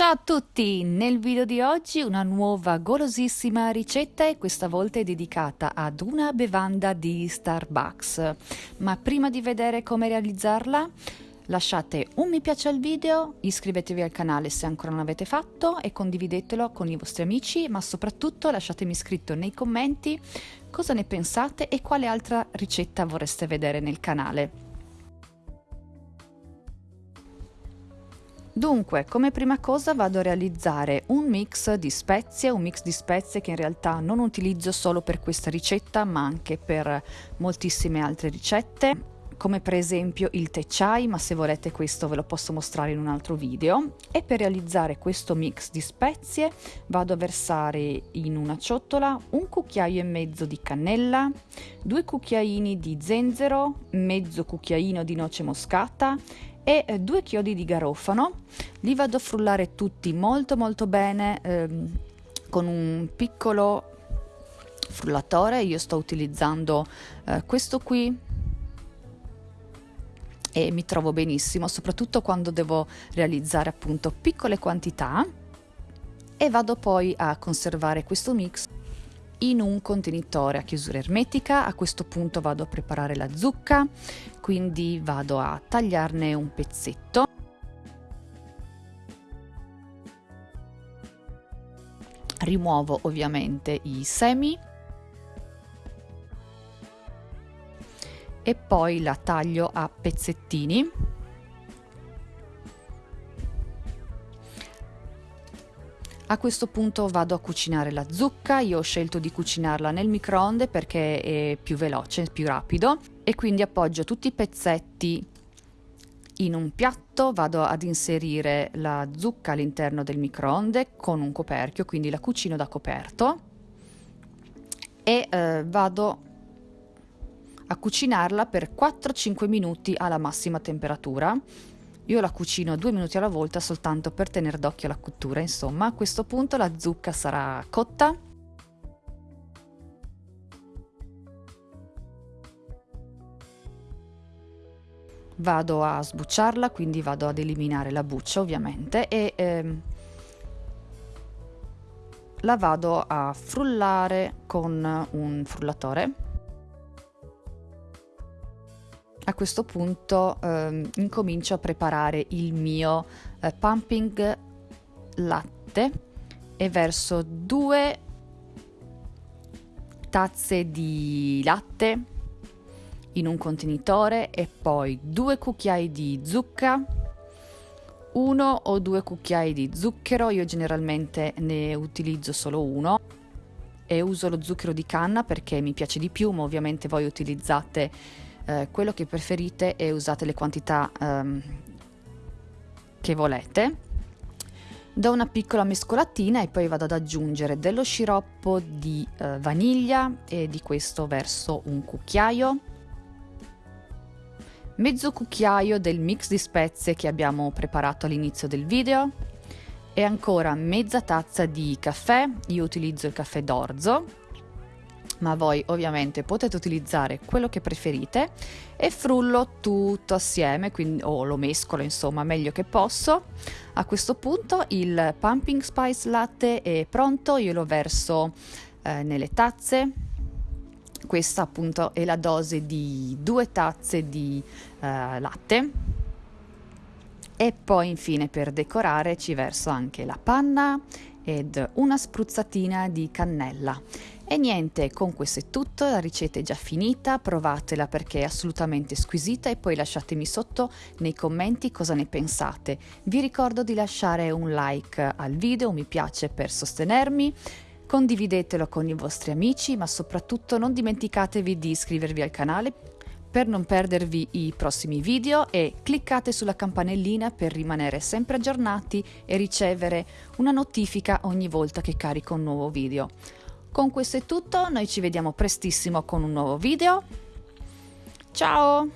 Ciao a tutti! Nel video di oggi una nuova golosissima ricetta e questa volta è dedicata ad una bevanda di Starbucks. Ma prima di vedere come realizzarla, lasciate un mi piace al video, iscrivetevi al canale se ancora non l'avete fatto e condividetelo con i vostri amici, ma soprattutto lasciatemi scritto nei commenti cosa ne pensate e quale altra ricetta vorreste vedere nel canale. Dunque, come prima cosa vado a realizzare un mix di spezie, un mix di spezie che in realtà non utilizzo solo per questa ricetta ma anche per moltissime altre ricette come per esempio il tè chai, ma se volete questo ve lo posso mostrare in un altro video. E per realizzare questo mix di spezie vado a versare in una ciotola un cucchiaio e mezzo di cannella, due cucchiaini di zenzero, mezzo cucchiaino di noce moscata e eh, due chiodi di garofano. Li vado a frullare tutti molto molto bene ehm, con un piccolo frullatore. Io sto utilizzando eh, questo qui e mi trovo benissimo, soprattutto quando devo realizzare appunto piccole quantità e vado poi a conservare questo mix in un contenitore a chiusura ermetica. A questo punto vado a preparare la zucca, quindi vado a tagliarne un pezzetto. Rimuovo ovviamente i semi e poi la taglio a pezzettini. A questo punto vado a cucinare la zucca, io ho scelto di cucinarla nel microonde perché è più veloce, più rapido. E quindi appoggio tutti i pezzetti in un piatto, vado ad inserire la zucca all'interno del microonde con un coperchio, quindi la cucino da coperto. E eh, vado a cucinarla per 4-5 minuti alla massima temperatura. Io la cucino due minuti alla volta soltanto per tenere d'occhio la cottura, insomma. A questo punto la zucca sarà cotta. Vado a sbucciarla, quindi vado ad eliminare la buccia ovviamente e ehm, la vado a frullare con un frullatore a questo punto ehm, incomincio a preparare il mio eh, pumping latte e verso due tazze di latte in un contenitore e poi due cucchiai di zucca uno o due cucchiai di zucchero io generalmente ne utilizzo solo uno e uso lo zucchero di canna perché mi piace di più ma ovviamente voi utilizzate eh, quello che preferite e usate le quantità ehm, che volete. Do una piccola mescolatina e poi vado ad aggiungere dello sciroppo di eh, vaniglia e di questo verso un cucchiaio, mezzo cucchiaio del mix di spezie che abbiamo preparato all'inizio del video. E ancora mezza tazza di caffè, io utilizzo il caffè d'orzo ma voi ovviamente potete utilizzare quello che preferite e frullo tutto assieme, quindi, o lo mescolo insomma meglio che posso. A questo punto il pumping spice latte è pronto, io lo verso eh, nelle tazze. Questa appunto è la dose di due tazze di eh, latte. E poi infine per decorare ci verso anche la panna ed una spruzzatina di cannella e niente, con questo è tutto, la ricetta è già finita, provatela perché è assolutamente squisita e poi lasciatemi sotto nei commenti cosa ne pensate. Vi ricordo di lasciare un like al video, un mi piace per sostenermi, condividetelo con i vostri amici, ma soprattutto non dimenticatevi di iscrivervi al canale per non perdervi i prossimi video e cliccate sulla campanellina per rimanere sempre aggiornati e ricevere una notifica ogni volta che carico un nuovo video. Con questo è tutto, noi ci vediamo prestissimo con un nuovo video. Ciao!